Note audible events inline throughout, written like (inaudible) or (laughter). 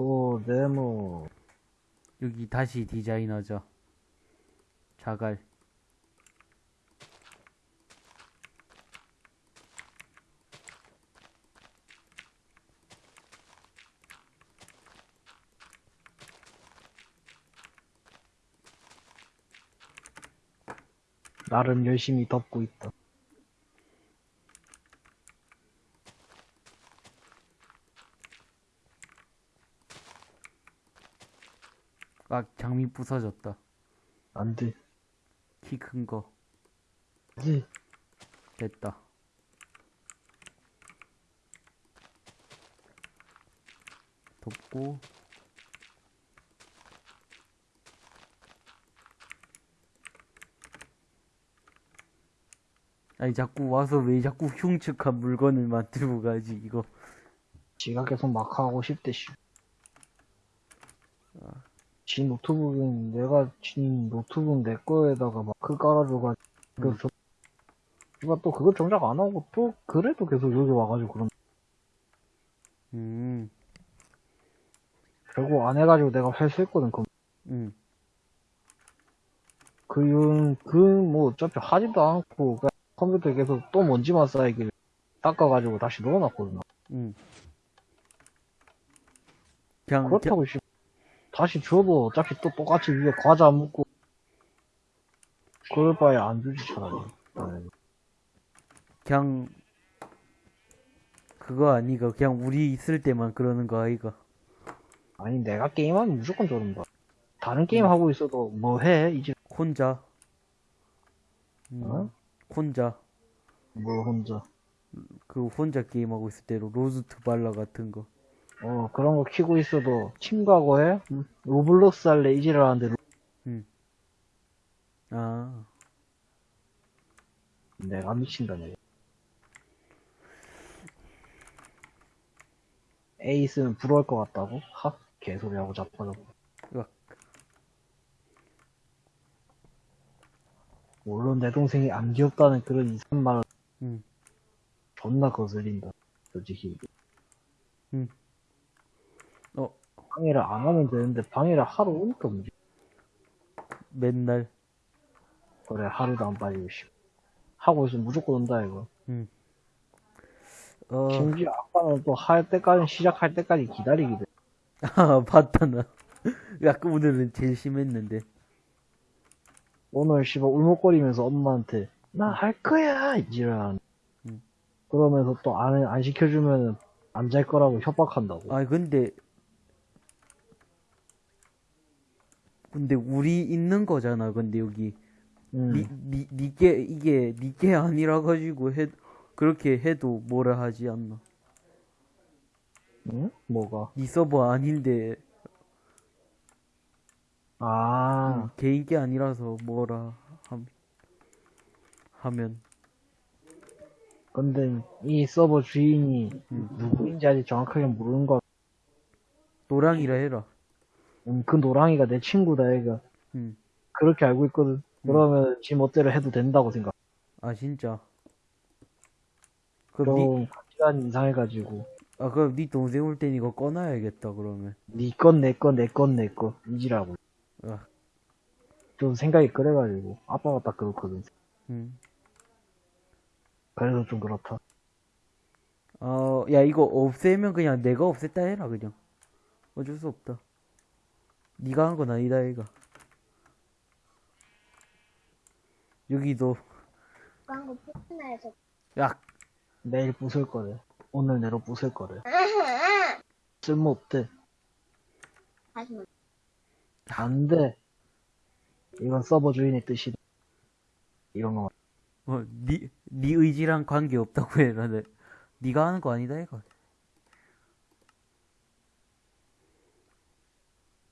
코, 네모. 여기 다시 디자인하자. 자갈. 나름 열심히 덮고 있다. 아, 장미 부서졌다. 안 돼. 키 큰 거. 안 돼. 됐다. 덮고. 아니, 자꾸 와서 왜 자꾸 흉측한 물건을 만들고 가지, 이거. 지가 계속 막 하고 싶대, 씨. 지 노트북은 내가 지 노트북 내 거에다가 마크 깔아줘가지고 음. 저 누가 또 그거 정작 안 하고 또 그래도 계속 여기 와가지고 그런 음, 결국 안 해가지고 내가 회수했거든 그 음. 그 이유는 그뭐 어차피 하지도 않고 그냥 컴퓨터에 계속 또 먼지만 쌓이길 닦아가지고 다시 넣어놨거든 음. 그냥, 그렇다고 씨 다시 줘도 어차피 또 똑같이 위에 과자 묻고 그럴 바에 안 주지 차라리 네. 그냥, 그거 아니가. 그냥 우리 있을 때만 그러는 거 아이가. 아니 내가 게임하면 무조건 저런다 다른 게임 하고 있어도 뭐 해 이제 혼자. 음, 어? 혼자. 뭐 혼자 그 혼자 게임하고 있을 때로 로즈트 발라 같은 거. 어 그런 거 키고 있어도 친구하고 해 로블록스 할래 이지를 하는데 아, 내가 미친다네 A 있으면 부러울 것 같다고? 하? 개소리하고 으악. 물론 내 동생이 안 귀엽다는 그런 이상한 말을 음. 존나 거슬린다 솔직히 어, 방해를 안 하면 되는데 방해를 하러 오니까 문제 맨날. 그래 하루도 안 빠지고 씨 하고 있으면 무조건 온다 이거 어, 심지어 아빠는 또 할 때까지 시작할 때까지 기다리게 돼 아, 봤다, 나. 약간 오늘은 제일 심했는데. 오늘 씨발 울먹거리면서 엄마한테 나 할 거야 이지랄 음. 그러면서 또 안 안 시켜주면 안 잘 거라고 협박한다고 아, 근데. 근데 우리 있는 거잖아, 근데 여기. 음. 니, 니, 니게, 이게, 니게 아니라 가지고 해, 그렇게 해도 뭐라 하지 않나. 응? 뭐가 니 서버 아닌데, 아 음, 개인 게 아니라서 뭐라 함, 하면. 근데 이 서버 주인이 음. 누구인지 아직 정확하게 모르는 거 노랑이라 해라. 음, 그 노랑이가 내 친구다 얘가 음. 그렇게 알고 있거든 그러면 지 멋대로 해도 된다고 생각 아, 진짜. 그럼 니, 좀 가치관이 이상해가지고 아, 그럼 니 동생 올 땐 이거 꺼놔야겠다, 그러면. 니건내건내건내거 이지라고 아, 좀 생각이 그래가지고 아빠가 딱 그렇거든 음. 그래서 좀 그렇다 어, 야, 이거 없애면 그냥 내가 없앴다 해라, 그냥. 어쩔 수 없다. 니가 한 건 아니다, 이가. 여기도, 광고 포트나에서 야, 내일 부술 거래. 오늘 내로 부술 거래. (laughs) 쓸모없대. 말- 안돼. 이건 서버 주인의 뜻이다. 이런 거 어, 니, 니 의지랑 관계 없다고 해라, 내. 니가 하는 거 아니다, 이가.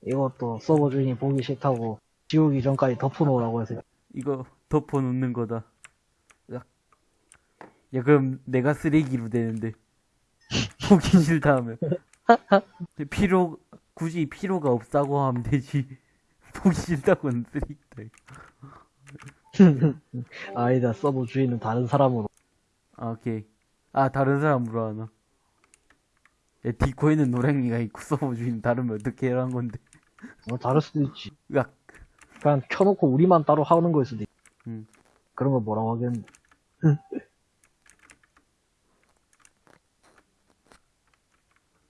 이것도 서버 주인이 보기 싫다고 지우기 전까지 덮어놓으라고 해서 이거 덮어놓는 거다. 야, 야, 그럼 내가 쓰레기로 되는데. (laughs) 보기 싫다 하면. (laughs) 필요, 굳이 필요가 없다고 하면 되지. (laughs) 보기 싫다고는 쓰레기다. 아니다 서버 주인은 다른 사람으로 아, 오케이. 아, 다른 사람으로 하나. 야, 디코에는 노랭이가 있고 서버 주인 다르면 어떻게 해란 건데. 뭐 다를 수도 있지. 으악. 그냥 켜놓고 우리만 따로 하는 거일 수도 있지. 음. 그런 거 뭐라고 하겠는데. (laughs)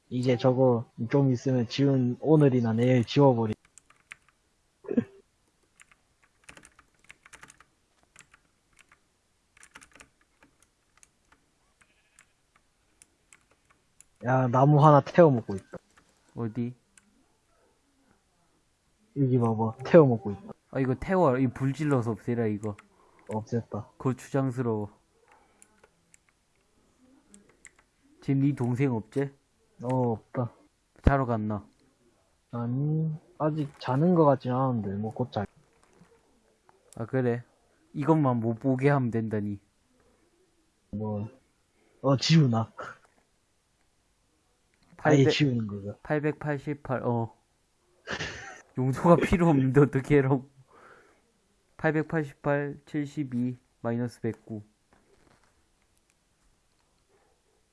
이제 저거 좀 있으면 지운 오늘이나 내일 지워버리. (laughs) 야 나무 하나 태워 먹고 있다. 어디? 여기 봐봐 태워 먹고 있다. 아, 이거 태워. 이 불질러서 없애라, 이거. 없앴다. 거추장스러워. 지금 네 동생 없지? 어 없다. 자러 갔나? 아니 아직 자는 것 같진 않은데 뭐 곧 잘. 아, 그래. 이것만 못 보게 하면 된다니. 뭐, 어, 지우나. 아예 800, 지우는 거가. 888, 어. 용서가 (laughs) 필요 없는데 어떻게 해라고. 888, 72, 마이너스 109.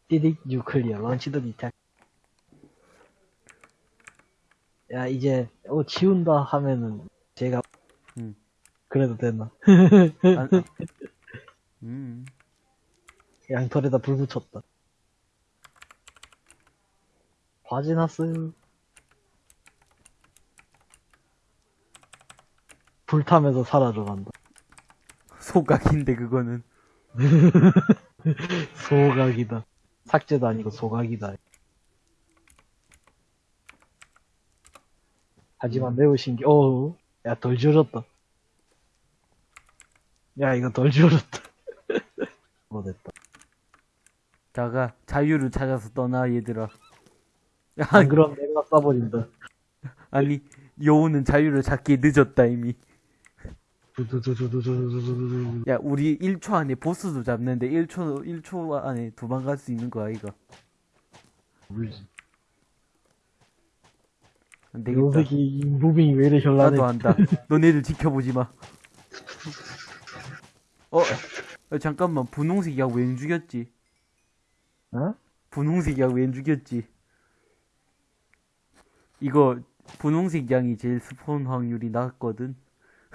띠딕 뉴클리어, 런치더 디텍. 야, 이제, 어, 지운다 하면은, 제가, 음. 그래도 됐나? 아, 아. 음. 양털에다 불 붙였다. 바지 났어요. 불타면서 사라져간다. 소각인데, 그거는. (laughs) 소각이다. 삭제도 아니고 소각이다. 하지만 매우 신기, 어우, 야, 덜 지워졌다. 야, 이거 덜 지워졌다. (laughs) 뭐 됐다. 자가, 자유를 찾아서 떠나, 얘들아. 야, 안 그럼 내가 쏴버린다. (laughs) 아니, 여우는 자유를 찾기 늦었다, 이미. 야, 우리 1초 안에 보스도 잡는데 1초, 1초 안에 도망갈 수 있는 거야, 이거. 물지. 안 되겠다. 이 무빙이 왜 이래 현란해. 나도 안다. 너네들 지켜보지 마. 어, 야, 잠깐만. 분홍색 약웬 죽였지? 어? 분홍색 약웬 죽였지? 이거, 분홍색 양이 제일 스폰 확률이 낮거든?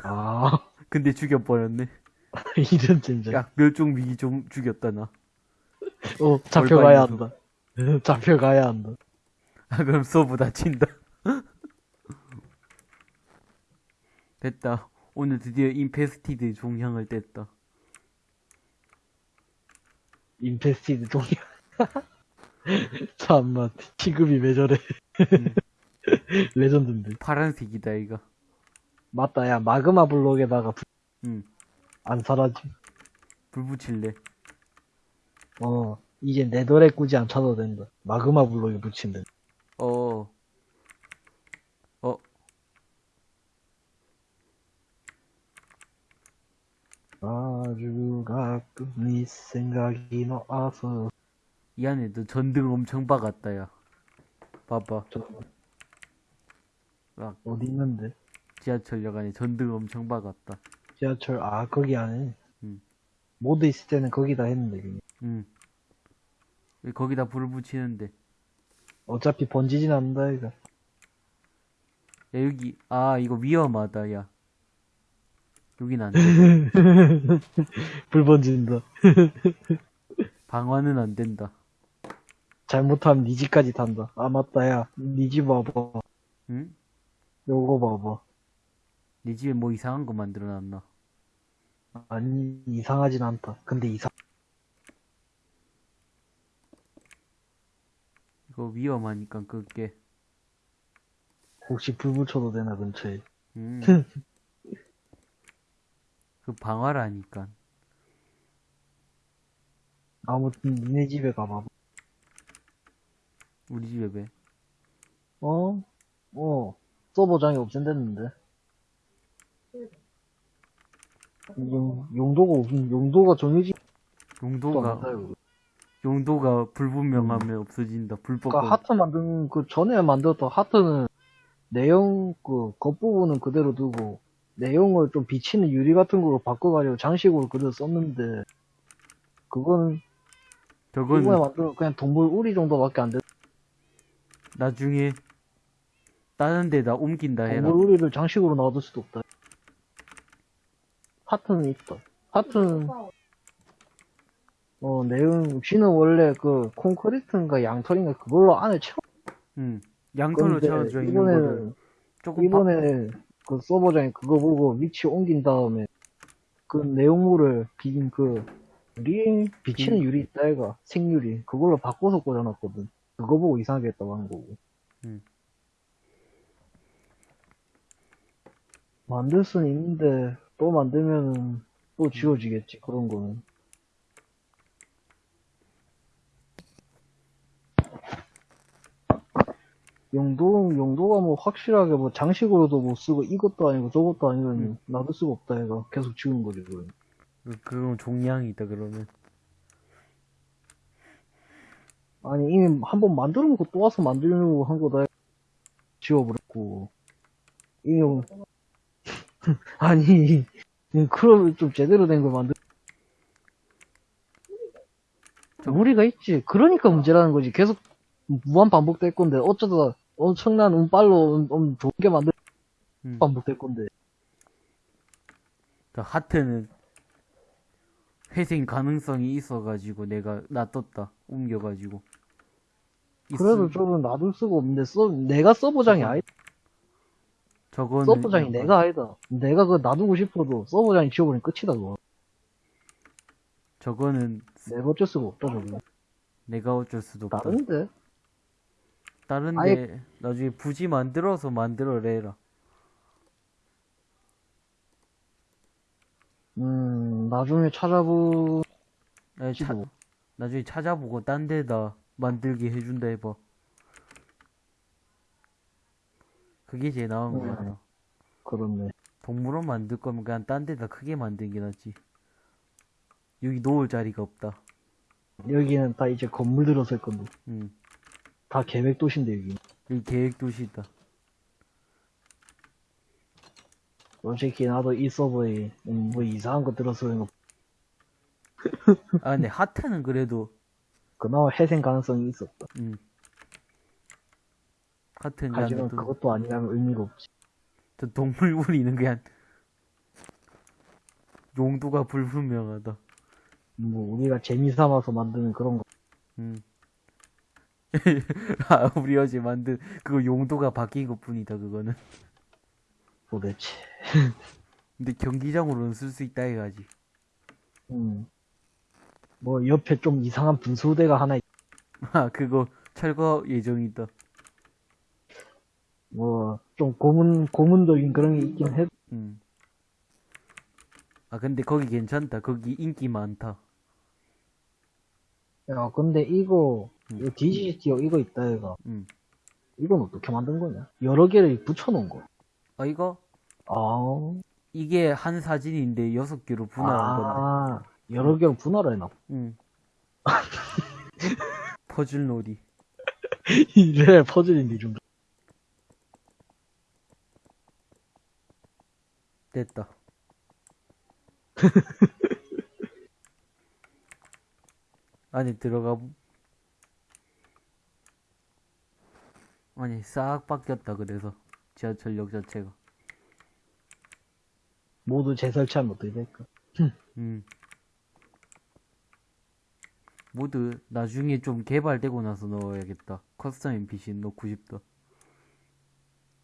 아, 근데 죽여버렸네. (laughs) 이런 젠장. 야, 멸종 위기 좀 죽였다, 나. 어, 잡혀가야 한다. (laughs) 잡혀가야 한다. 아, 그럼 서브 다친다. (laughs) 됐다. 오늘 드디어 인페스티드 종향을 뗐다. 인페스티드 동이야. 참마, 취급이 왜 저래. 음. 레전드인데. 파란색이다, 이거. 맞다, 야, 마그마 블록에다가 불- 응. 안 사라지. 불 붙일래. 어, 이제 네더레 꾸지 않쳐도 된다. 마그마 블록에 붙인다. 어. 어, 아주 가끔 네 생각이 나서. 이 안에도 전등 엄청 박았다, 야. 봐봐. 저, 막, 어디 있는데? 지하철역 안에 전등 엄청 박았다. 지하철, 아, 거기 안에. 음. 모드 있을 때는 거기다 했는데, 그냥. 응. 왜 거기다 불을 붙이는데. 어차피 번지진 않는다, 이거. 야, 여기, 아, 이거 위험하다, 야. 여긴 안 돼. (laughs) 불 번진다. (laughs) 방화는 안 된다. 잘못하면 니 집까지 탄다. 아, 맞다, 야. 니집 와봐. 응? 요거 봐봐. 네 집에 뭐 이상한 거 만들어 놨나? 아니, 이상하진 않다. 근데 이상, 이거 위험하니까 그게. 혹시 불 붙여도 되나, 근처에. 음. (laughs) 그 방화라니까. 아무튼, 니네 집에 가봐봐. 우리 집에 왜? 어? 어, 서버장이 없앤댔는데. 용, 용도가 없, 용도가 정해진 또 용도가 않아요. 용도가 불분명하면 없어진다. 불법. 그니까 하트 만든, 그 전에 만들었던 하트는 내용, 그, 겉부분은 그대로 두고, 내용을 좀 비치는 유리 같은 걸로 바꿔가지고 장식으로 그대로 썼는데, 그거는, 이번에 저건 만든, 그냥 동물 우리 정도밖에 안 돼. 나중에 다른 데다 옮긴다 해라. 동물 우리를 장식으로 놔둘 수도 없다. 하트는 있다. 하트는, 어, 내용, 쥐는 원래 그, 콘크리트인가 양털인가 그걸로 안에 채워. 응. 양털로 근데 채워져 있는 거를 이번에는, 조금 바... 이번에 그 서버장에 그거 보고 위치 옮긴 다음에 그 내용물을 비긴 그, 유리, 비치는 비- 유리 있다 애가 생유리. 그걸로 바꿔서 꽂아놨거든. 그거 보고 이상하게 했다고 하는 거고. 음. 만들 수는 있는데, 또 만들면은, 또 지워지겠지, 그런 거는. 용도, 용도가 뭐 확실하게 뭐 장식으로도 못 쓰고 이것도 아니고 저것도 아니면 음. 놔둘 수가 없다 얘가 계속 지우는 거지 그럼. 그- 그건 종량이 있다 그러면. 아니 이미 한 번 만들어 놓고 또 와서 만들려고 한 거다 지워버렸고 뭐- (laughs) 아니 그러면 좀 제대로 된 걸 만들 무리가 있지 그러니까 문제라는 거지 계속 무한 반복될 건데 어쩌다 엄청난 운빨로 음, 음, 좋은 게 만들 음. 반복될 건데 그 하트는 회생 가능성이 있어가지고 내가 놔뒀다. 옮겨가지고. 그래도 있음- 좀 놔둘 수가 없는데 서, 내가 서버장이 아니다 저거는 서버장이 내가 아니다 내가 그거 놔두고 싶어도 서버장이 지워버리면 끝이다 그거 저거는 내가 어쩔 수가 없다 저거 내가 어쩔 수도 없다. 다른데 다른데 아예- 나중에 부지 만들어서 만들어내라. 음 나중에 찾아보 아니, 차-. 나중에 찾아보고 딴 데다 만들게 해준다 해봐. 그게 제일 나은 거 음. 같아. 그렇네 동물원 만들 거면 그냥 딴 데다 크게 만드는 게 낫지. 여기 놓을 자리가 없다. 여기는 다 이제 건물 들어설 건데 응. 다 계획 도시인데 여기 여기 계획 도시 있다. 솔직히 나도 이 서버에 음, 뭐 이상한 거 들어서는 거 아 근데 하트는 그래도 그나마 회생 가능성이 있었다 응. 하지만 그냥 또, 그것도 아니라면 의미가 없지 저 동물 우리는 그냥 용도가 불분명하다. 뭐 우리가 재미 삼아서 만드는 그런 거 응. (laughs) 아, 우리 어제 만든 그거 용도가 바뀐 것 뿐이다 그거는. 도대체 근데 경기장으로는 쓸 수 있다 해가지. 음. 뭐 옆에 좀 이상한 분수대가 하나 있- 아 그거 철거 예정이다. 뭐 좀 고문 고문적인 그런 게 있긴 해 응. 아 근데 거기 괜찮다. 거기 인기 많다. 야, 근데 이거, 음. 이거 DCT 이거 있다, 이거. 응. 이건 어떻게 만든 거냐? 여러 개를 붙여놓은 거. 아 이거 아, 이게 한 사진인데 여섯 개로 분할한. 아, 여러 개로 분할을 해놔. 응. 퍼즐 놀이. 이래 퍼즐인데, 이 정도. 됐다. (laughs) 안에 들어가 보- 아니 싹 바뀌었다 그래서 지하철역 자체가 모두 재설치하면 어떻게 될까? 음 모두 나중에 좀 개발되고 나서 넣어야겠다 custom NPC 넣고 싶다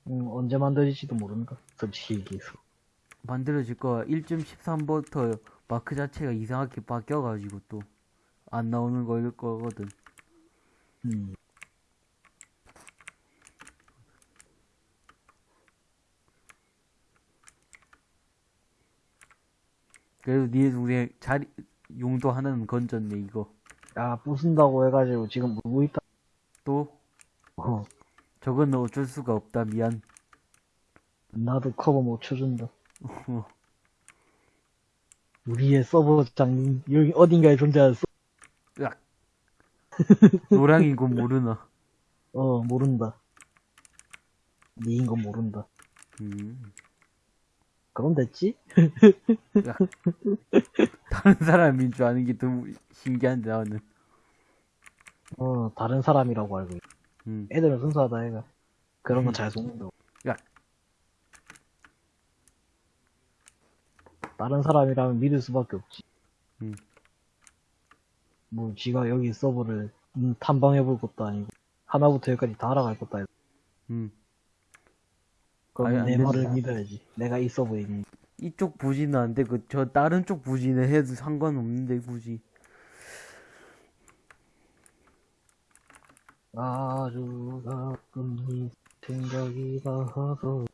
음, 언제 만들어질지도 모른다. 솔직히 얘기해서. 만들어질 거야 1.13부터 마크 자체가 이상하게 바뀌어가지고 또 안 나오는 거일 거거든 음. 그래도 니네 동생 자리 용도 하나는 건졌네 이거 야, 부순다고 해가지고 지금 울고 있다. 또 어, 저건 어쩔 수가 없다 미안 나도 커버 못 쳐준다. 우리의 서버장, 여기 어딘가에 존재하는 서 으악 노랑인 건 모르나 어, 모른다. 니인 건 모른다. 음. 그럼 됐지? 다른 사람인 줄 아는 게더 신기한데 나는 어, 다른 사람이라고 알고 있 음. 애들은 순수하다 애가 그런 건 잘 속는다고 야. 다른 사람이라면 믿을 수밖에 없지 음. 뭐 지가 여기 서버를 음, 탐방해볼 것도 아니고 하나부터 열까지 다 알아갈 것도 아니고 음. 그럼 아니, 안내 된다. 말을 믿어야지 내가 이 서버에 있는 이쪽 부지는 안 돼. 그, 저, 다른 쪽 부지는 해도 상관없는데, 굳이. 아주 가끔 이 생각이 나서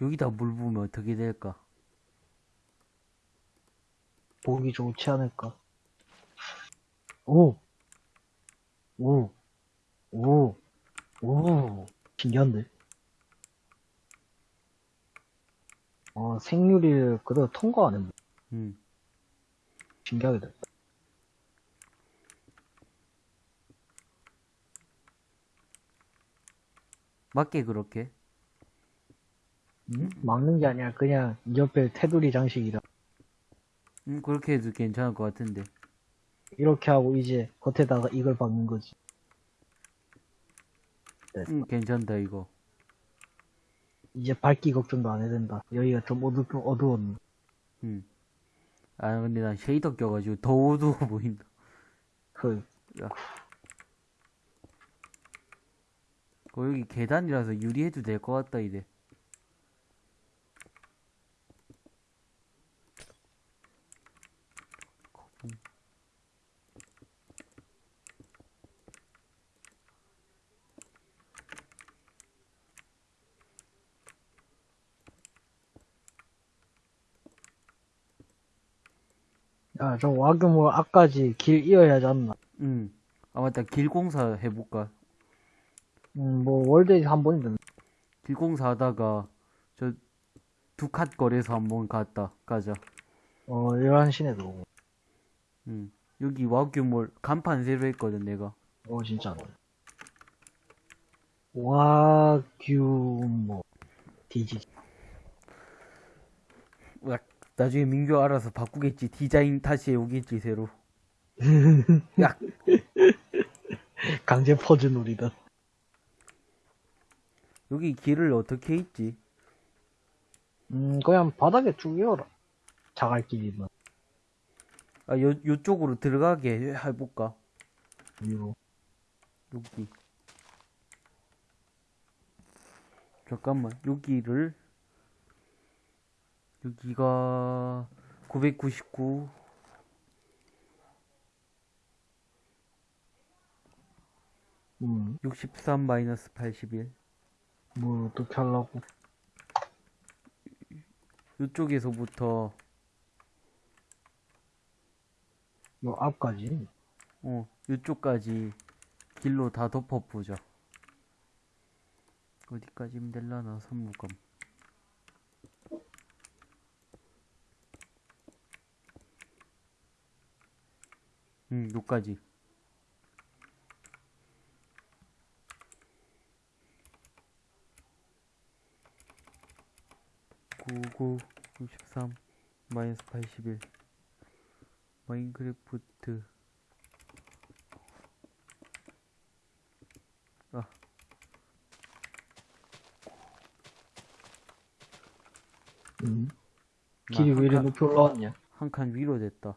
여기다 물 부으면 어떻게 될까? 보기 좋지 않을까 오! 오! 오! 오! 신기한데? 어, 생률이 그대로 통과하네. 뭐. 음. 신기하게 됐다. 맞게 그렇게? 음? 막는 게 아니라 그냥 옆에 테두리 장식이라. 음, 그렇게 해도 괜찮을 것 같은데. 이렇게 하고 이제 겉에다가 이걸 박는 거지. 음, 괜찮다, 이거. 이제 밝기 걱정도 안 해야 된다. 여기가 좀 어두, 어두웠네. 음. 아, 근데 난 쉐이더 껴가지고 더 어두워 (laughs) 보인다. 그, 어, 여기 계단이라서 유리해도 될 것 같다, 이제. 야, 저 와규모 앞까지 길 이어야 하지 않나? 음. 아, 맞다. 길 공사 해볼까? 음, 뭐, 월드에 한 번이든. 길공사 하다가, 저, 두칸 거리에서 한 번 갔다, 가자. 어, 11시내 들어오고. 음. 여기 와규몰 간판 새로 했거든, 내가. 어, 진짜. 와규모. 디지. 으악. 나중에 민규 알아서 바꾸겠지. 디자인 다시 해오겠지, 새로. (laughs) 야, 강제 퍼즈 놀이다. 여기 길을 어떻게 있지? 음, 그냥 바닥에 쭉 이어라. 자갈길이면. 아, 요, 요쪽으로 들어가게 해볼까? 위로. 여기. 잠깐만, 여기를, 여기가 999, 음, 63 마이너스 81. 뭘 어떻게 하려고. 요쪽에서부터, 요 앞까지. 어, 요쪽까지 길로 다 덮어보자. 어디까지면 될라나, 선무감. 응, 요까지. 구구 63 마이너스 81 마인크래프트 아 음. 길이 왜 이리 칸- 높이 올라왔냐? 한 칸 위로 됐다.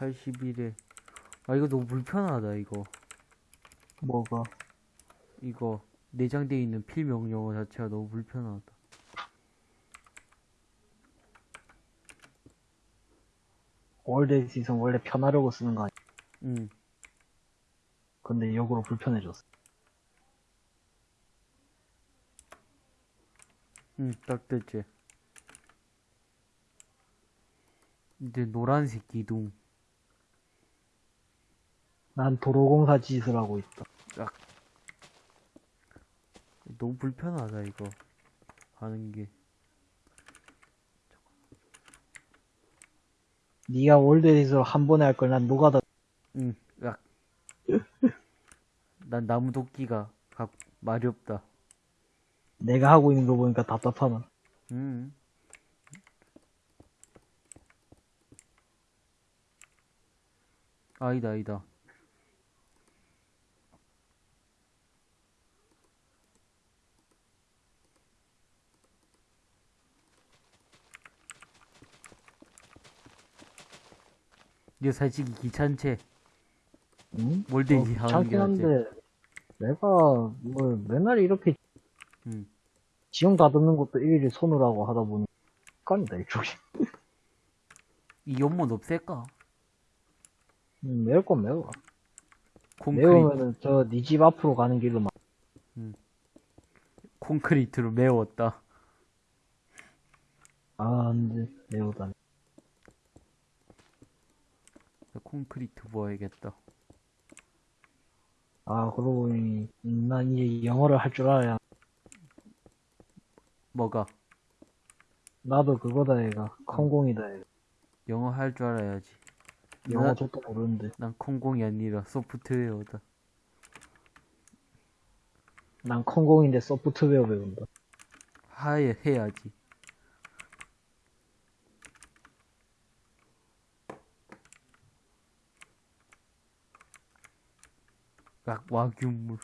(81에) 아 이거 너무 불편하다 이거 뭐가? 이거 내장되어 있는 필명 용어 자체가 너무 불편하다. 월드에 있으면 원래 편하려고 쓰는 거 아니야? 응. 근데 역으로 불편해졌어. 응, 딱 됐지. 이제 노란색 기둥. 난 도로공사 짓을 하고 있다. 너무 불편하다 이거 하는 게 네가 월드에서 한 번에 할 걸 난 노가다 응, 약. 난 나무 도끼가 각 말이 없다. 내가 하고 있는 거 보니까 답답하나. 음. 아니다, 아니다. 이거 솔직히 귀찮지? 응? 몰데이 어, 하는 게 낫지. 한데 내가 뭐 맨날 이렇게 음. 지형 다듬는 것도 일일이 손으로 하고 하다 보니 습관이다 이쪽이. 이 연못 없앨까? 음, 매울 건 매워. 콘크리트, 매우면은 저 네 집 앞으로 가는 길로 막 콘크리트로 메웠다. 아, 근데 매우다. 콘크리트 부어야겠다. 아, 그러고 보니 음, 난 이제 영어를 할 줄 알아야 뭐가? 나도 그거다 얘가 컴공이다 얘가. 영어 할 줄 알아야지. 영어 나- 저도 모르는데 난 콩공이 아니라 소프트웨어다. 난 컴공인데 소프트웨어 배운다. 하에 해야지. 약 와규물.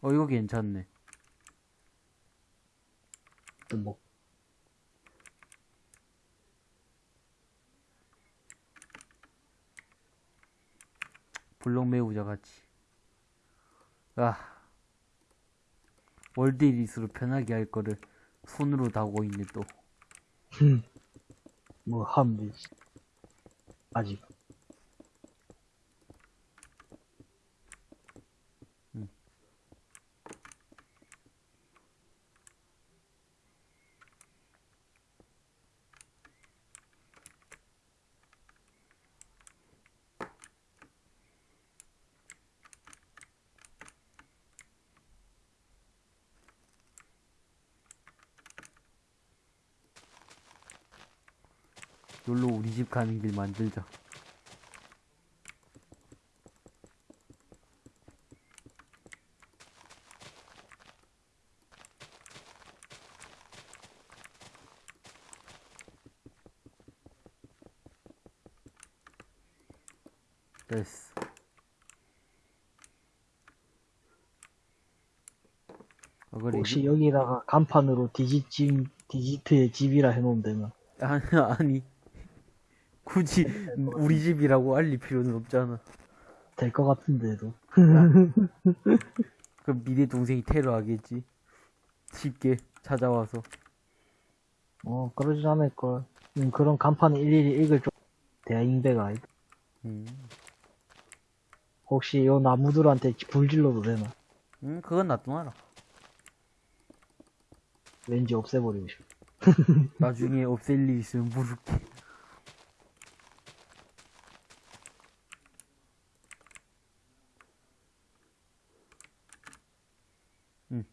어 이거 괜찮네. 뭐 블록 메우자 같이. 아. 월드 리스로 편하게 할 거를 손으로 다고 있네 또. 뭐 하면 되 지. 놀러 우리 집 가는 길 만들자. 됐어. 아, 그래, 혹시 여기다가 간판으로 디지집, 디지트의 집이라 해놓으면 되나? 아니, 아니. 굳이 우리 집이라고 알릴 필요는 없잖아. 될 것 같은데도. 그럼 미래 동생이 테러하겠지. 쉽게 찾아와서. 어, 그러진 않을걸. 음, 그런 간판을 일일이 읽을 좀, 대인배가 아니다. 음, 혹시 요 나무들한테 불 질러도 되나? 음 그건 놔둬놔라. 왠지 없애버리고 싶어. 나중에 없앨 일 있으면 물을게. 음,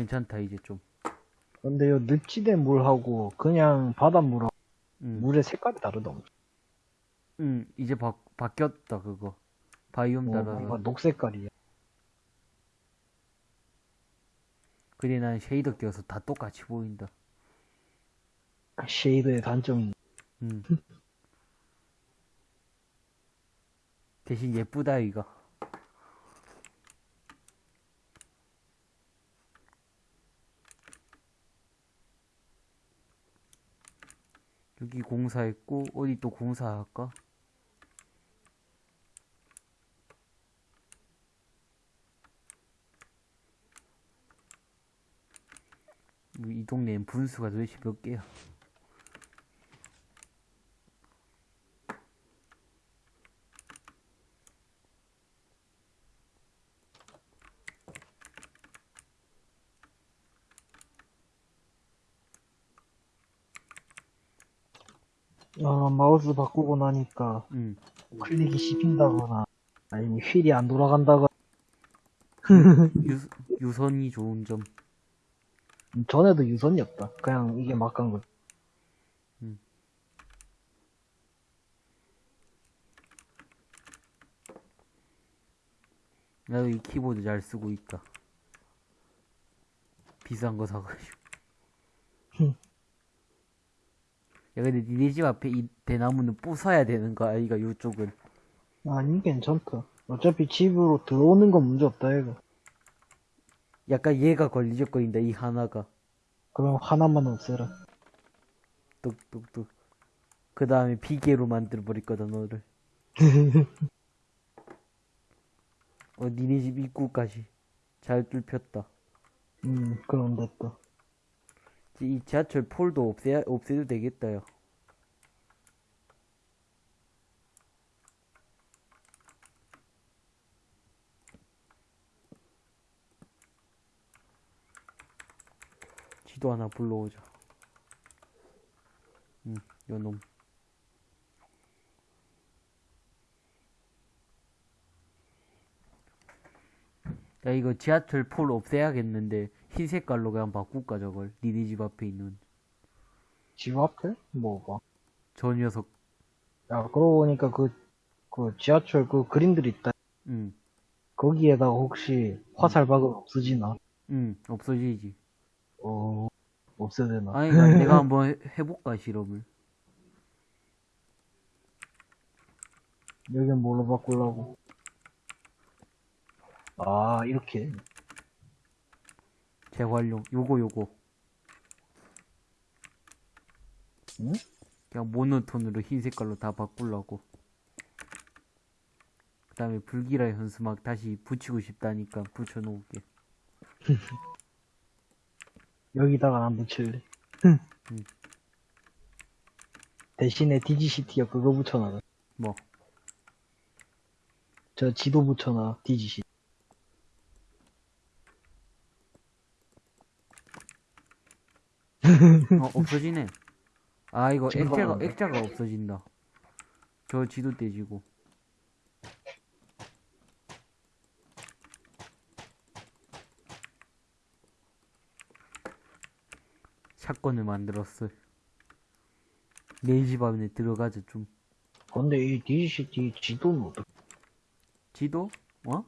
괜찮다 이제 좀. 근데 요 늪지대 물하고 그냥 바닷물하고 음, 물의 색깔이 다르다. 음 이제 바, 바뀌었다 그거. 바이옴 어, 따라서. 뭔가 녹색깔이야. 근데 난 shader 껴서 다 똑같이 보인다. shader의 단점이 음. (laughs) 대신 예쁘다 이거. 여기 공사했고 어디 또 공사할까? 뭐이 동네엔 분수가 도대체 몇 개야? 아, 마우스 바꾸고 나니까 응. 클릭이 씹힌다거나, 아니면 휠이 안 돌아간다거나, 유, 유선이 좋은 점. 전에도 유선이 없다. 그냥 이게 막 간 거. 나도 이 키보드 잘 쓰고 있다. 비싼 거 사가지고. (laughs) 야, 근데 니네 집 앞에 이 대나무는 부숴야 되는 거 아이가, 요쪽은. 아니, 괜찮다. 어차피 집으로 들어오는 건 문제 없다, 이거. 약간 얘가 걸리적거린다, 이 하나가. 그럼 하나만 없애라. 뚝뚝뚝. 그 다음에 비계로 만들어버릴 거다, 너를. (laughs) 어, 니네 집 입구까지. 잘 뚫혔다. 음, 그럼 됐다. 이 지하철 폴도 없애, 없애도 되겠다, 야. 지도 하나 불러오자. 응, 요놈. 야, 이거 지하철 폴 없애야겠는데, 흰 색깔로 그냥 바꿀까, 저걸. 니네 집 앞에 있는. 집 앞에? 뭐가? 저 녀석. 야, 그러고 보니까 그, 그 지하철 그 그림들 있다. 응, 거기에다가 혹시 화살박은 없어지나? 응, 없어지지. 어, 없애야 되나? 아니, 내가 (laughs) 한번 해- 해볼까, 실험을. 여긴 뭘로 바꾸려고? 아, 이렇게. 재활용. 요거, 요거. 응? 그냥 모노톤으로 흰 색깔로 다 바꾸려고. 그 다음에 불길한 현수막 다시 붙이고 싶다니까 붙여놓을게. (laughs) 여기다가 안 붙일래. (laughs) 대신에 디지시티가 그거 붙여놔. 뭐, 저 지도 붙여놔, 디지시티. 어, 없어지네. 아, 이거 액자가. 액자가 없어진다. 저 지도 떼지고. 사건을 만들었어. 내 집 안에 들어가자, 좀. 근데 이 디지시티 지도는 어떻게, 지도? 어?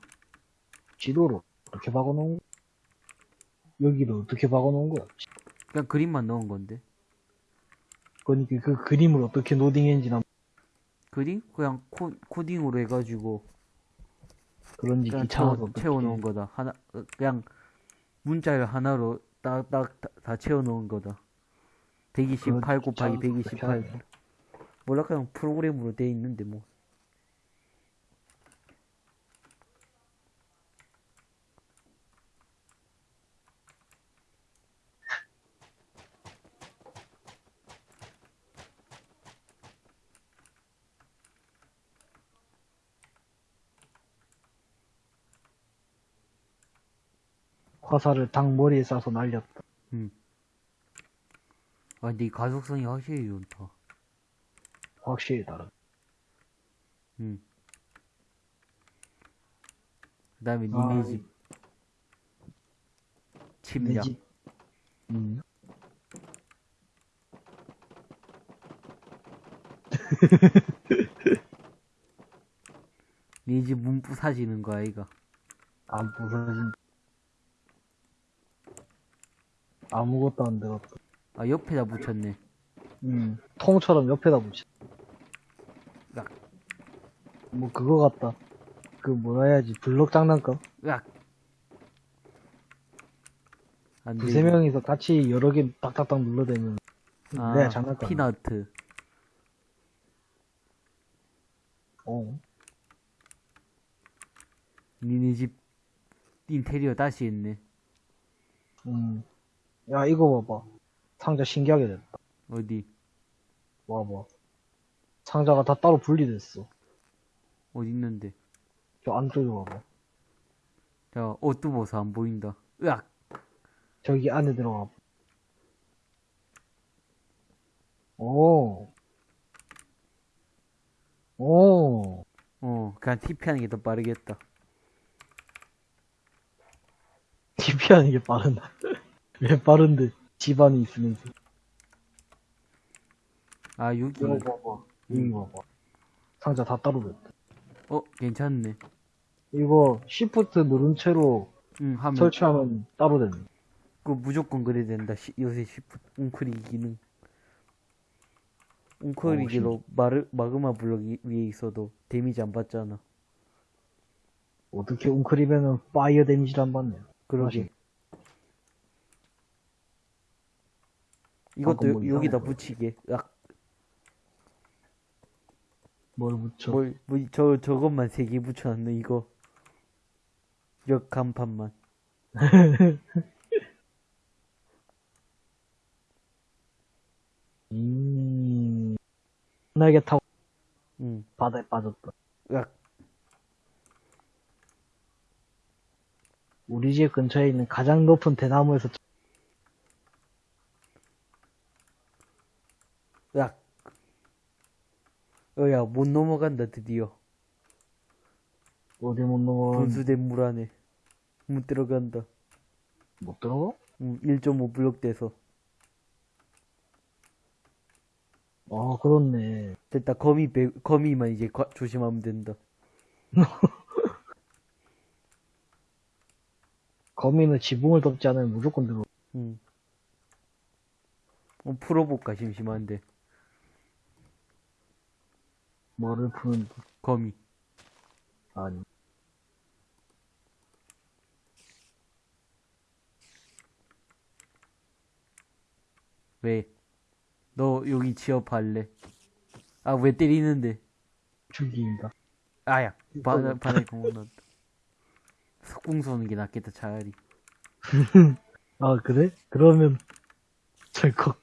지도를 어떻게 박아놓은 거야? 여기를 어떻게 박아놓은 거야? 그냥 그림만 넣은 건데. 그러니까 그 그림을 어떻게 노딩했는지 난 그림? 그냥 코, 코딩으로 해가지고 그런지 귀찮아서 채워, 채워놓은 거다. 하나, 어, 그냥 문자를 하나로 딱딱 다, 다 채워놓은 거다. 128 그건 곱하기 귀찮아서 어떻게 128. 하냐. 몰라 그냥 프로그램으로 돼 있는데 뭐. 화살을 닭 머리에 쏴서 날렸다. 아 근데 이 가속성이 확실히 좋다. 확실히 다르다. 응. 그 다음에 아, 니네 집내 침략. 집. 음. (laughs) 니네 집 문 부사지는 거야 이가. 안 부서진. 아무것도 안 들었다. 아 옆에다 붙였네. 음, 통처럼 옆에다 붙여. 야. 뭐 그거 같다. 그 뭐라 해야지 블럭 장난감. 으악. 안 두세 돼. 명이서 같이 여러 개 딱딱딱 눌러대면 아, 내가 장난감. 피너트. 어. 니네 집 인테리어 다시 했네. 음. 야 이거 봐봐. 상자 신기하게 됐다. 어디? 봐봐. 상자가 다 따로 분리됐어. 어디 있는데? 저 안쪽에 봐봐. 자, 옷도 벗어 안 보인다. 으악! 저기 안에 들어가. 오. 오. 어, 그냥 TP 하는 게 더 빠르겠다. (laughs) TP 하는 게 빠른다. 왜 빠른데? 집안이 있으면서. 아, 여기. 이거 봐봐. 이거 봐봐. 상자 다 따로 됐다. 어, 괜찮네. 이거 시프트 누른 채로 응, 하면. 설치하면 따로 되네. 그 무조건 그래야 된다. 시, 요새 shift, 웅크리기 기능. 웅크리기로 마르, 마그마 블럭 이- 위에 있어도 데미지 안 받잖아. 어떻게 웅크리면은 fire 데미지를 안 받네. 그러게. 이것도 여- 여기다. 붙이게. 약, 뭘 붙여. 뭘, 뭐, 저, 저것만 세 개 붙여놨네, 이거. 역 간판만. (laughs) 음. 날개 타고 응. 바다에 빠졌다. 약, 우리 집 근처에 있는 가장 높은 대나무에서 약. 어, 야, 못 넘어간다, 드디어. 어디 못 넘어 분수된 물 안에. 못 들어간다. 못 들어가? 응, 1.5 블럭 돼서. 아 그렇네. 됐다, 거미, 배, 거미만 이제 과- 조심하면 된다. (laughs) 거미는 지붕을 덮지 않으면 무조건 들어. 응. 어, 풀어볼까, 심심한데. 뭐를 푸는 거미. 아니. 왜? 너 여기 취업할래? 아, 왜 때리는데? 죽인다. 아야, 바다, 바다에 공원 넣었다. 석궁 쏘는 게 낫겠다, 차라리. (laughs) 아 그래? 그러면 (laughs) 철컥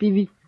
삐빅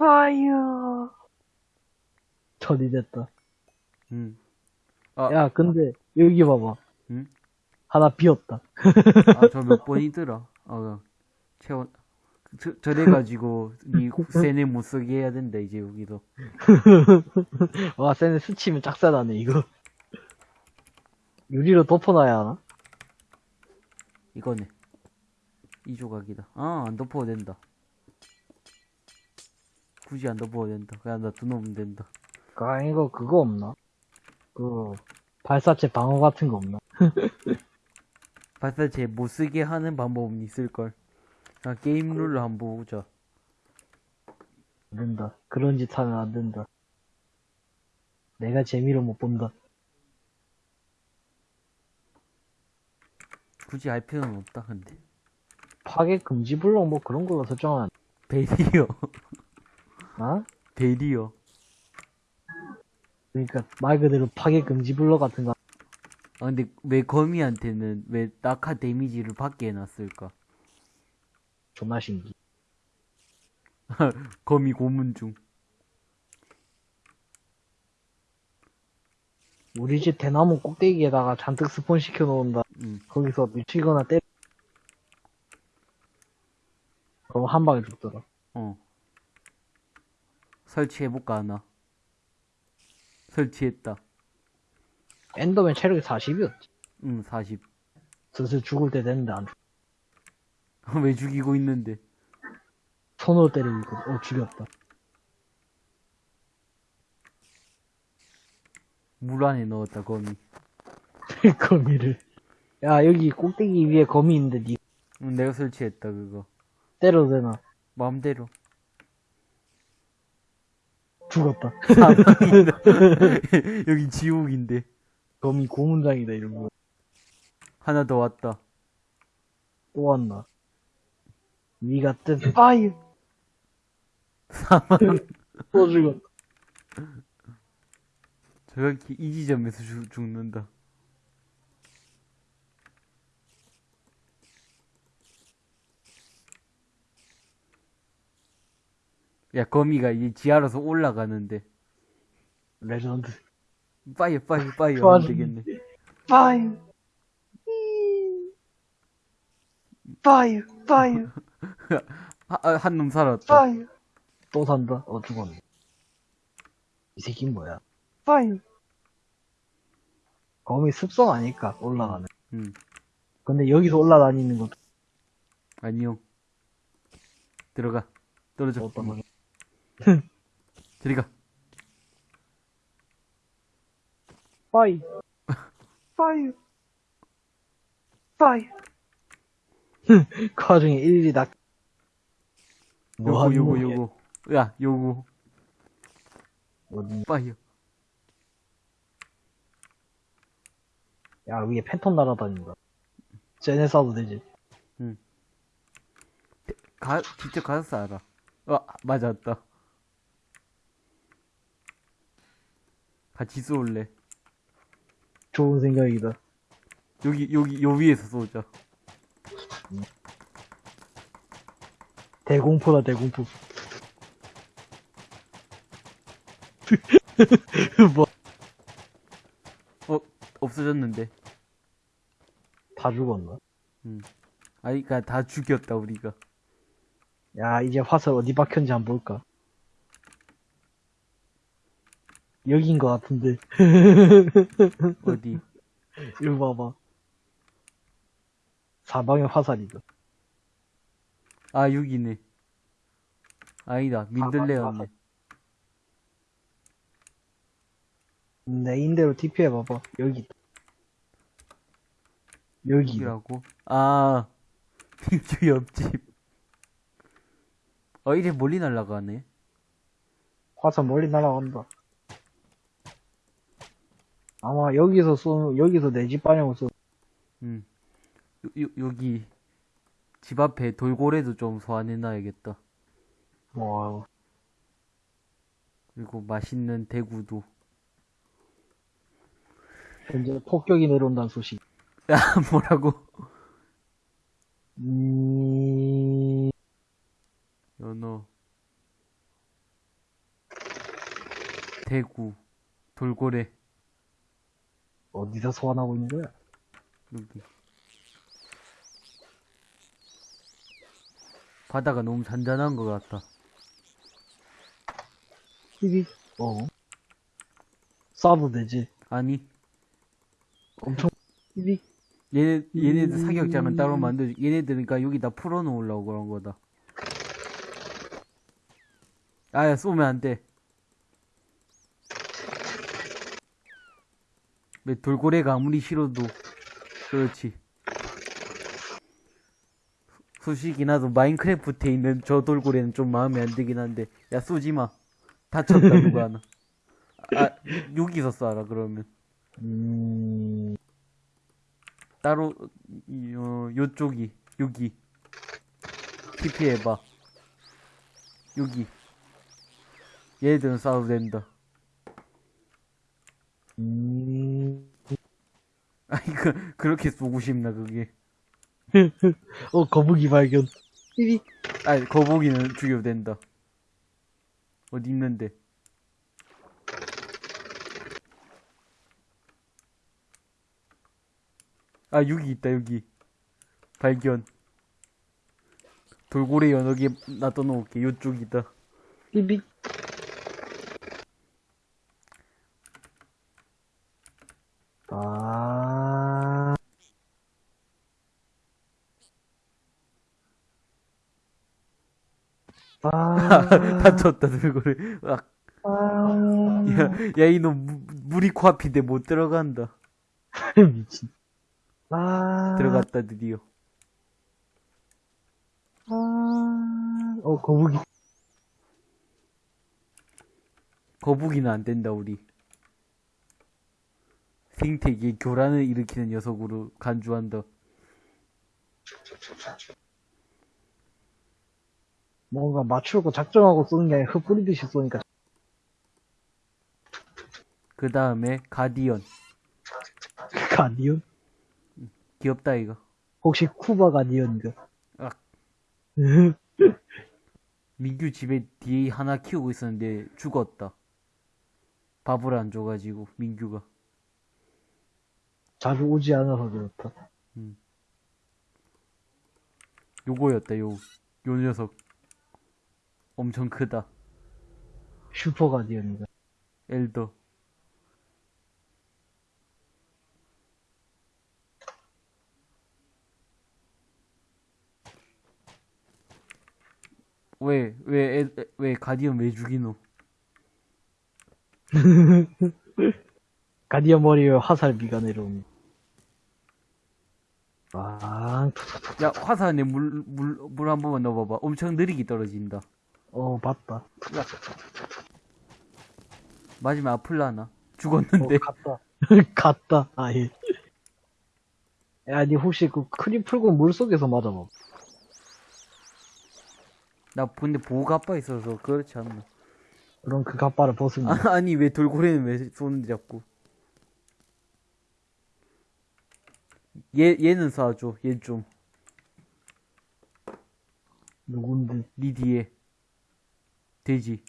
이어 처리됐다. 응. 아, 야 근데 여기 봐봐. 응? 하나 비었다. 아, 저 몇 번이더라. 어, 채워, 저, 저래가지고, 니 세네 못 쓰게 해야 된다, 이제 여기도. (laughs) 와 쟤네 스치면 짝사나네 이거. 유리로 덮어놔야 하나? 이거네. 이 조각이다. 아, 안 덮어도 된다. 굳이 안 덮어도 된다. 그냥 놔두면 된다. 아 이거 그거 없나? 그 발사체 방어 같은 거 없나? (laughs) 발사체 못 쓰게 하는 방법은 있을걸. 그냥 게임 룰을 한번 보자. 안 된다. 그런 짓 하면 안 된다. 내가 재미로 못 본다. 굳이 할 필요는 없다, 근데. 파괴 금지 블록 뭐 그런 걸로 설정하면 베리 (laughs) 어. 안 돼. 베리어. 그러니까 말 그대로 파괴 금지 블록 같은 거 아, 근데 왜 거미한테는 왜 낙하 데미지를 받게 해놨을까? 존나 신기. (laughs) 거미 고문 중. 우리 집 대나무 꼭대기에다가 잔뜩 스폰 시켜 놓은다. 응. 거기서 미치거나 때려. 그럼 한 방에 죽더라. 어. 설치해볼까, 하나? 설치했다. 엔더맨 체력이 40이었지. 응, 40. 슬슬 죽을 때 됐는데 안 죽. (laughs) 왜 죽이고 있는데? 손으로 때리고 있거든. 어, 죽였다. 물 안에 넣었다, 거미. (laughs) 거미를. 야, 여기 꼭대기 위에 거미 있는데 니 응, 내가 설치했다, 그거. 때려도 되나? 마음대로. 죽었다. (laughs) 여기 지옥인데. 거미 고문장이다, 이런 거. 하나 더 왔다. 또 왔나? 니 같은 파이! 사망. 또 죽었다. 저렇게 이 지점에서 죽, 죽는다. 야, 거미가 이제 지하로서 올라가는데. 레전드. fire, 파이어, 파이어. 좋아, 하면 되겠네. 파이어. fire, fire, 아, 한놈 살았다. fire. 또 산다? 어, 죽었네. 이 새끼 뭐야? 파이어. 거미 습성 아닐까, 올라가는. 응. 근데 여기서 올라다니는 것도 안녕. 들어가. 떨어져. 어떤 거냐? 저리 가. 파이어. 파이어. 파이어. 그 와중에 일일이 나, 뭐 요거, 요거? 요거. 야, 요거. 어디, 파이어. 야, 위에 팬텀 날아다닌다. 쟤네 쏴도 되지. 가, 직접 가서 알아. 어, 맞았다. 같이 쏠래. 좋은 생각이다. 여기, 여기, 요 위에서 쏘자. 대공포다, 대공포. (laughs) 뭐, 어, 없어졌는데. 다 죽었나? 아니, 그니까 다 죽였다, 우리가. 야, 이제 화살 어디 박혔는지 한번 볼까? 여긴 것 같은데. (laughs) 어디? 이거 봐봐. 사방에 화살이다. 아, 여기네. 아니다, 민들레였네. 내 인대로 TP 해봐봐. 여기 있다. 여기. 여기라고? 아, (laughs) 저 옆집. 어, 이래 멀리 날아가네. 화살 멀리 날아간다. 아마 여기서 쏘, 여기서 내집 방향으로 쏘. 음. 요, 요, 여기. 집 앞에 돌고래도 좀 소환해놔야겠다. 와, 그리고 맛있는 대구도. 현재 폭격이 내려온다는 소식. 야, (laughs) 뭐라고? 음, 연어. 대구. 돌고래. 어디서 소환하고 있는 거야? 여기. 바다가 너무 잔잔한 것 같다. TV? 어. 쏴도 되지. 아니, 엄청, TV? 얘네, 얘네들 음. 사격장은 따로 만들어, 얘네들은 그니까 여기다 풀어놓으려고 그런 거다. 아야, 쏘면 안 돼. 돌고래가 아무리 싫어도, 그렇지. 솔직히 나도 마인크래프트에 있는 저 돌고래는 좀 마음에 안 들긴 한데, 야, 쏘지 마. 다쳤다, 누가 하나. 아, 여기서 쏴라, 그러면. 음, 따로 이, 어, 요쪽이 여기 TP 해봐 여기 얘들은 싸워도 된다 음, 아 이거 그렇게 쏘고 싶나 그게? (laughs) 어, 거북이 발견. TV? 아 거북이는 죽여도 된다. 어디 있는데? 아 여기 있다 여기. 발견. 돌고래 연어기 놔둬놓을게. 요쪽이다? 아, 아, 다쳤다 돌고래 으악. 아, 야, 야, 이놈, 무- 물이 코앞인데 못 들어간다. (laughs) 미친. 아, 들어갔다, 드디어. 아, 어, 거북이. 거북이는 안 된다, 우리. 생태계에 교란을 일으키는 녀석으로 간주한다. 뭔가 맞추고 작정하고 쏘는 게 아니라 흩뿌리듯이 쏘니까 그 다음에 가디언. 가디언? 귀엽다, 이거. 혹시 쿠바 가디언인가? 아. (laughs) 민규 집에 뒤에 하나 키우고 있었는데 죽었다. 밥을 안 줘가지고, 민규가. 자주 오지 않아서 그렇다. 요거였다, 요, 요 녀석. 엄청 크다. 슈퍼 가디언인가? 엘더. 왜, 왜, 애- 애- 왜, 가디언 왜 죽이노? (laughs) 가디언 머리에 화살비가 내려옵니다. 아, 야, 화산에 물, 물, 물 한 번만 넣어봐봐. 엄청 느리게 떨어진다. 어, 봤다. 맞으면 아플라나? 어, 죽었는데. 갔다. (laughs) 갔다. 아예. 아니, 혹시 그 크림 풀고 물 속에서 맞아봐. 나 근데 보호가빠 있어서 그렇지 않나. 그럼 그 갑바를 벗으면. 아, 아니, 왜 돌고래는 왜 쏘는데 자꾸. 얘, 얘는 쏴줘. 얘 좀. 누군데? 니 뒤에. 돼지.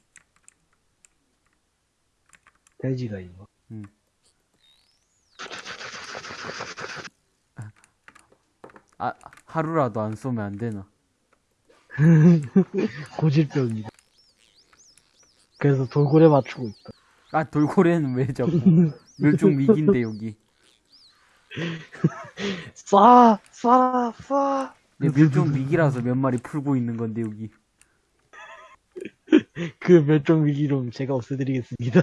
돼지가 있나? 아, 하루라도 안 쏘면 안 되나? (laughs) 고질병이다. 그래서 돌고래 맞추고 있다. 아, 돌고래는 왜 자꾸. 멸종 위기인데, 여기. (laughs) 쏴! 쏴! 쏴! 내 멸종 위기라서 몇 마리 풀고 있는 건데, 여기. (laughs) 그 멸종 위기로 제가 없애드리겠습니다.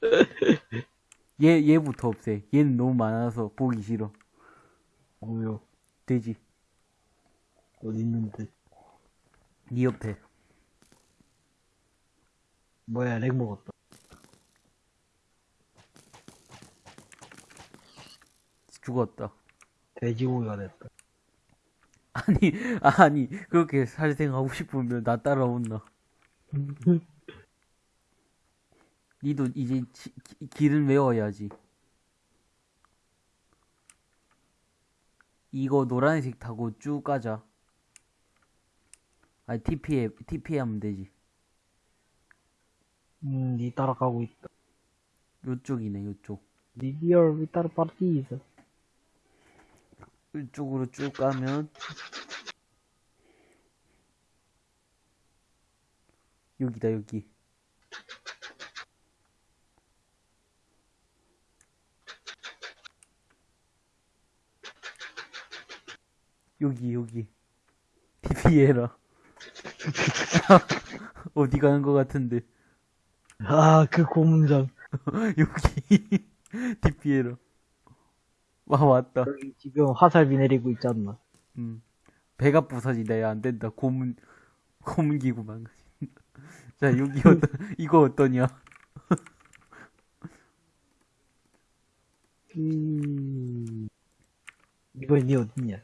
(laughs) 얘, 얘부터 없애. 얘는 너무 많아서 보기 싫어. 뭐요? 돼지. 어디 있는데? 니 옆에. 뭐야, 렉 먹었다. 죽었다. 돼지고기가 됐다. 아니, (laughs) 아니, 그렇게 살생하고 싶으면 나 따라온나. (laughs) 니도 이제 지- 기- 길은 외워야지. 이거 노란색 타고 쭉 가자. 아니, TP에, TP에 하면 되지. 음, 니 따라가고 있다. 요쪽이네, 요쪽. 리디얼 위따르 파티즈. 이쪽으로 쭉 가면, 여기다, 여기. 여기, 여기. TP해라. (laughs) 어디 가는 것 같은데. 아, 그 고문장. (laughs) 여기. TP해라. 와, 왔다. 여기 지금 화살비 내리고 않나? 음. 배가 부서지다. 야, 안 된다. 고문, 고문기구 망가진다. 자, 여기 어떤, (laughs) 이거 어떠냐? (laughs) 음... 이번엔 니 어딨냐?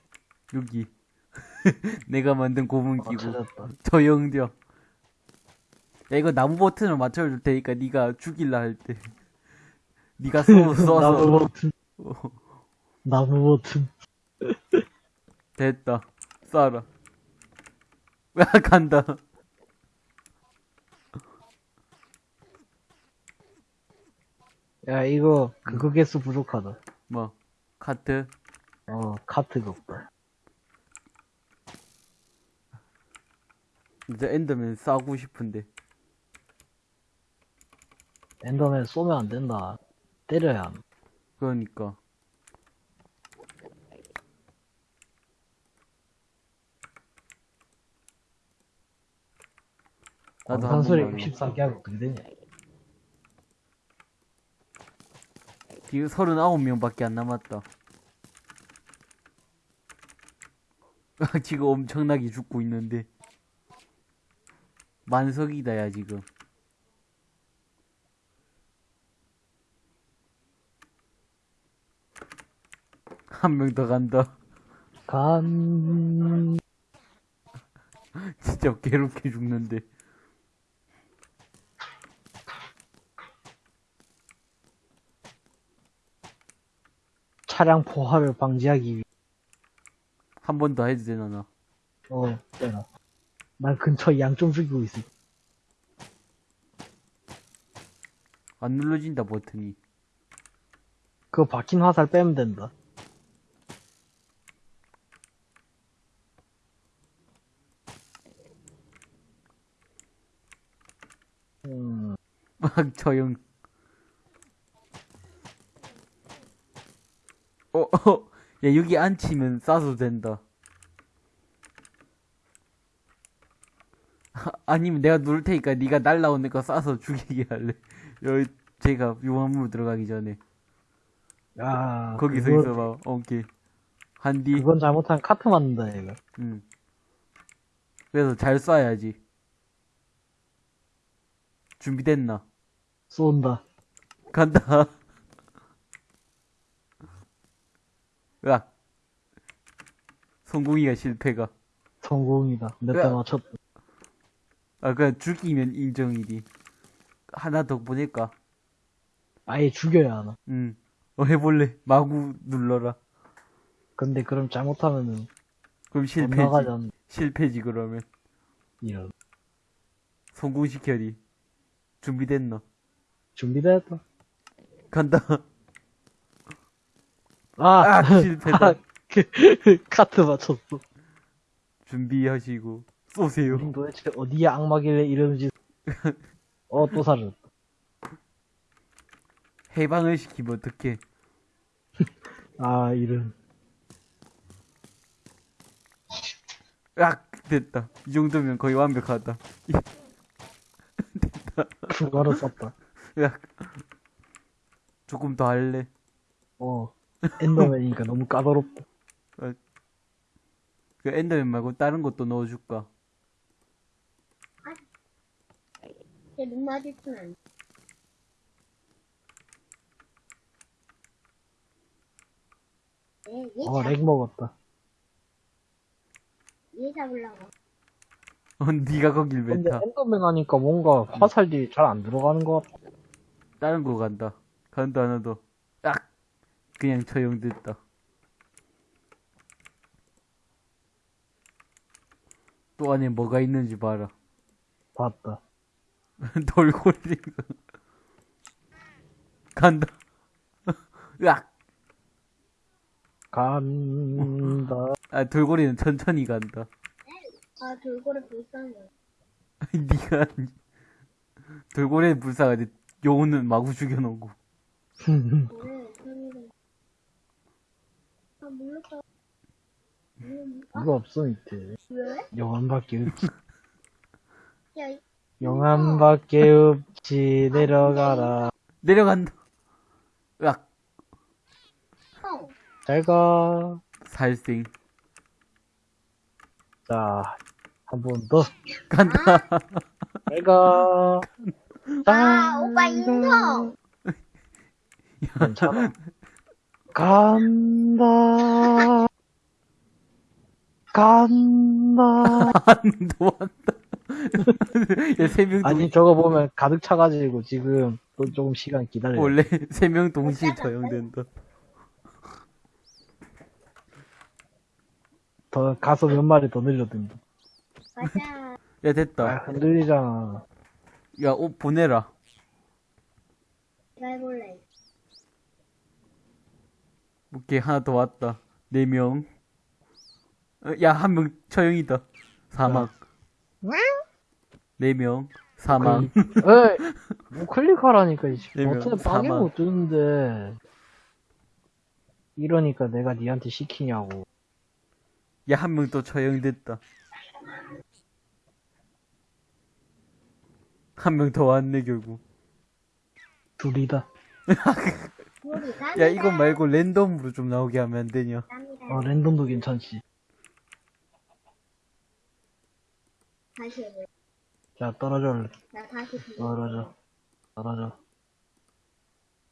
여기. (laughs) 내가 만든 아, 고문기구. 찾았다. 저영정. 야, 이거 나무 버튼을 맞춰줄 테니까 네가 죽일라 할 때. 네가 쏘, 나무 쏘서. 버튼. 어, 나무 버튼. 됐다. 쏴라. 야, 간다. 야, 이거, 그거 개수 부족하다. 뭐, 카트. 어, 카트가 없다. 이제 엔더맨 싸고 싶은데. 엔더맨 쏘면 안 된다. 때려야 함. 그러니까. 나도 번만. 64개 하고 되냐? 지금 39명밖에 안 남았다. (laughs) 지금 엄청나게 죽고 있는데. 만석이다, 야, 지금. 한 명 더 간다. 간, (laughs) 진짜 괴롭게 죽는데. 차량 포화를 방지하기 위해. 한 번 더 해도 되나, 나. 어, 때나. 난 근처에 양 좀 죽이고 있어. 안 눌러진다, 버튼이. 그거 박힌 화살 빼면 된다. 음, (laughs) 막 저형. 어, 어, 야, 여기 앉히면 쏴도 된다. 아, (laughs) 아니면 내가 누를 테니까 네가 날라오는 거 쏴서 (laughs) 죽이게 할래. 여기 제가 용암으로 들어가기 전에 야, 거기서 그거- 있어봐. 오케이. 한디. 그건 잘못하면 카트 맞는다, 얘가. 응. 그래서 잘 쏴야지. 준비됐나? 쏜다. 간다. (laughs) 으악. 성공이가 실패가. 성공이다. 몇대 야. 맞췄다. 아, 그냥 죽이면 인정이디. 하나 더 보낼까? 아예 죽여야 하나. 응. 어, 해볼래. 마구 눌러라. 근데 그럼 잘못하면은 그럼 실패지. 실패지, 그러면. 이런. 성공시켜리. 준비됐나? 준비됐다. 간다. 아, 아, 실패다. 아, 그, 카트 맞췄어. 준비하시고. 쏘세요. 우린 도대체 어디에 악마길래 이러는지. 어, 또 사라졌다. 해방을 시키면 어떡해. (laughs) 아, 이런. 으악! 됐다. 이 정도면 거의 완벽하다. 추가로 썼다. 으악. 조금 더 할래. 어. 엔더맨이니까 너무 까다롭다. 그 엔더맨 말고 다른 것도 넣어줄까? 제눈 마주치면 안 돼. 얘, 얘, 어, 잡, lag 먹었다. 얘 잡으려고. 어, 니가 거길 왜 근데 타? 엔더맨 하니까 뭔가 화살이 잘 안 들어가는 것 같아. 다른 거 간다. 간다 하나 더. 악! 그냥 처형됐다. 또 안에 뭐가 있는지 봐라. 봤다. (laughs) 돌고래 간다. (laughs) 으악! 간다. 아, 돌고래는 천천히 간다. 아, 돌고래 불쌍해. 니가 돌고래는 불쌍하지 용은 마구 죽여놓고 아, 이거 없어, 밑에. 왜? 영암밖에 없지. 야, 이- 영암밖에 없지. 내려가라. 내려간다 으악 형. 잘 가. 살생 자, 한 번 더. 간다 잘 가. 아, 오빠 인성! 괜찮아. 간다. 간다. 또 왔다 야세 명 아니, 저거 보면 가득 차가지고 지금 또 조금 시간 기다려. 원래 세 명 동시에 처형된다 더, 가서 몇 마리 더 늘려든다. 가자. 야 아, 됐다 흔들리잖아. 야 옷 보내라 내가 해볼래. 오케이 하나 더 왔다. 네 명 야 한 명 처형이다. 사망 네 명. 사망 에이, 뭐 클릭하라니까, 이네 명, 어떻게 빵에 사망. 못 뜨는데. 이러니까 내가 니한테 시키냐고. 야 한 명 또 처형됐다. 한 명 더 왔네 결국. 둘이다. (laughs) 야 이거 말고 랜덤으로 좀 나오게 하면 안 되냐. 어, 랜덤도 괜찮지. 다시 해볼래. 자, 떨어져. 나 다시. 떨어져. 떨어져.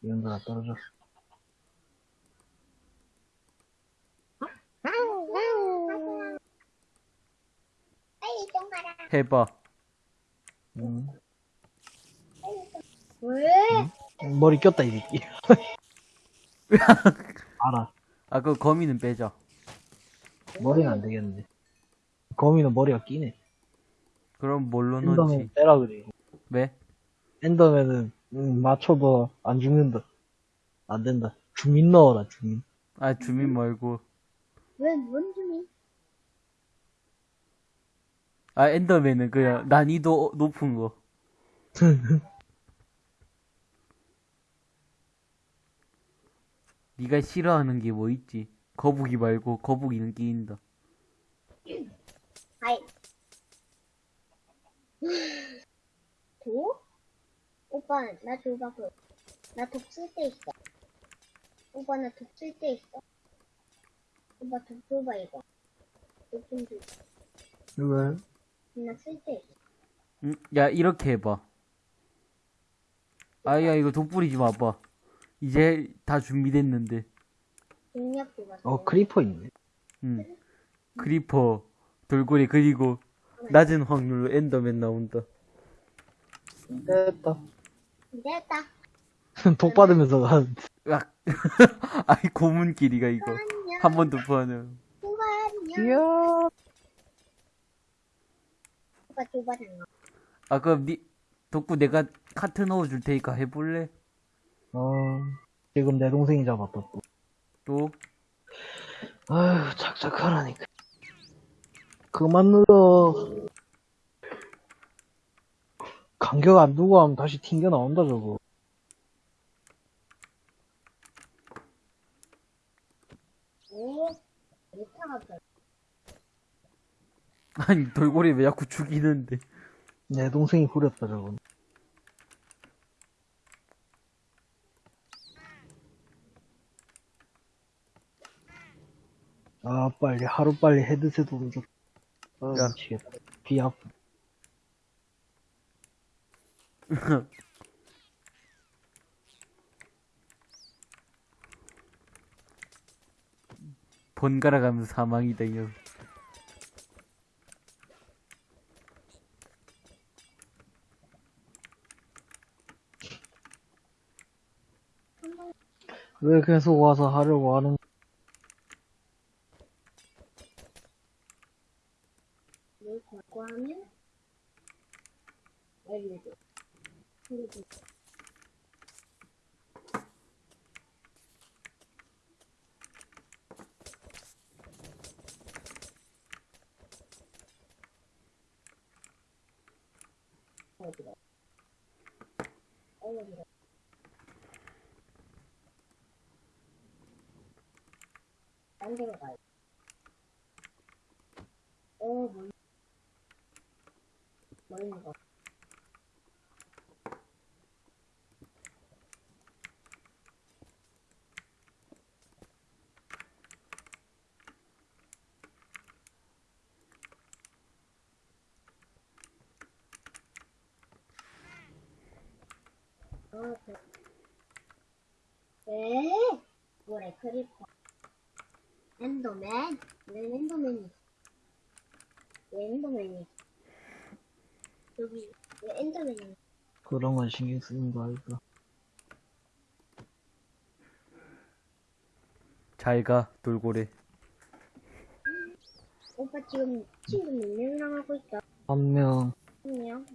이런들아, 떨어져. 빨리 좀 가라. 해봐 음. 왜? 머리 꼈다, 이 새끼. (laughs) 알아. 아, 그 거미는 빼자. 머리는 안 되겠는데. 거미는 머리가 끼네. 그럼 뭘로 엔더맨 넣지? 빼라 그래. 왜? 엔더맨은 음, 맞춰도 안 죽는다. 안 된다. 주민 넣어라 주민. 아, 주민 말고. 왜, 뭔 중이? 아, 엔더맨은 그냥 난이도 높은 거. (laughs) 네가 싫어하는 게 뭐 있지? 거북이 말고 거북이는 끼인다. 아이. 도? 오빠, 나 줘봐, 그. 나 독 쓸 때 있어. 오빠, 나 독쓸 때 있어. 오빠, 독 줘봐, 이거. 독좀 줘. 왜? 나쓸 때 있어. 응? 야, 이렇게 해봐. 아야, 이거 독 뿌리지 마봐. 이제 다 준비됐는데. 어 크리퍼 있네. 응. 크리퍼, 돌고래, 그리고 낮은 확률로 엔더맨 나온다. 됐다. 됐다. (laughs) 독 받으면서 간. 으악. (laughs) 아이, 고문길이가 이거. 한 번더 포하면. 오빠, 안녕. 이야. 아, 그럼 니, 덕구 내가 카트 넣어줄 테니까 해볼래? 어 지금 내 동생이 잡았다 또. 또? 아휴 착착하라니까. 그만 늘어. 간격 안 두고 하면 다시 튕겨 나온다 저거. 아니, 돌고래 왜 자꾸 죽이는데. 내 동생이 부렸다 저거. 아 빨리 하루 빨리 헤드셋 오면서 아 야. 미치겠다. 귀 아프. 번갈아 가면서 사망이다, 이거. 왜 계속 와서 하려고 하는 그런 건 신경 쓰는 거 아닐까? 잘 가, 돌고래. 오빠 지금 친구 몇 명이랑 하고 있어? 한 명. 한 명?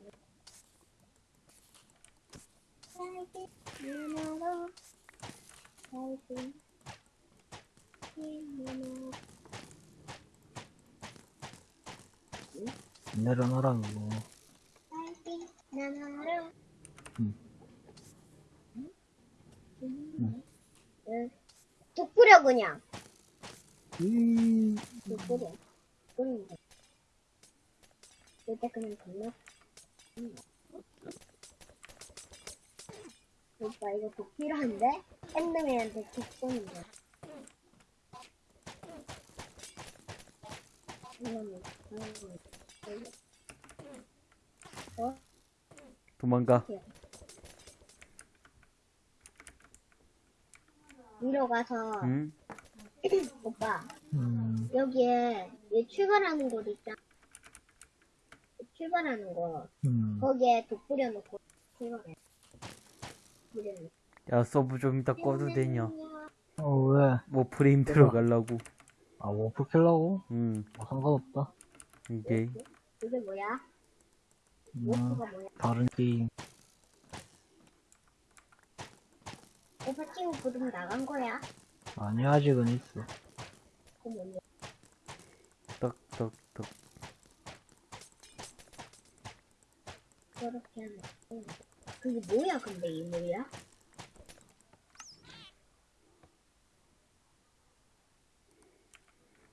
내려놔라 그거. 살기 누나로 응. 응. 뚝 뿌려 그냥. 이뚝 뿌려 뿌리면 돼 일단 그냥 건너 오빠 이거 독 필요한데? 엔더맨한테 독 쏘는데. 어? 도망가. 위로 가서 응? 오빠 음, 여기에 얘 출발하는 곳 있잖아 출발하는 거 음. 거기에 독 뿌려놓고 출발해 뿌려놓고 야, 서버 좀 이따 꺼도 되냐? 어, 왜? 뭐 Warframe 들어가려고. 아, 워프 킬라고? 음, 뭐 상관없다. 이게. 이게 뭐야? 음, 워프가 뭐야? 다른 게임. 오빠 친구 부름 나간 거야? 아니, 아직은 있어. 그거 뭐냐? 떡, 떡, 떡. 저렇게 하면. 응. 그게 뭐야, 근데 이물이야?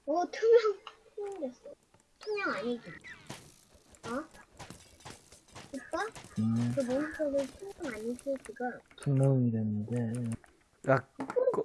오, 투명, 투명 됐어. 투명 아니지? 어? 오빠? 음, 그 몬스터를 투명 아니지, 지금? 투명이 됐는데. 아, 거,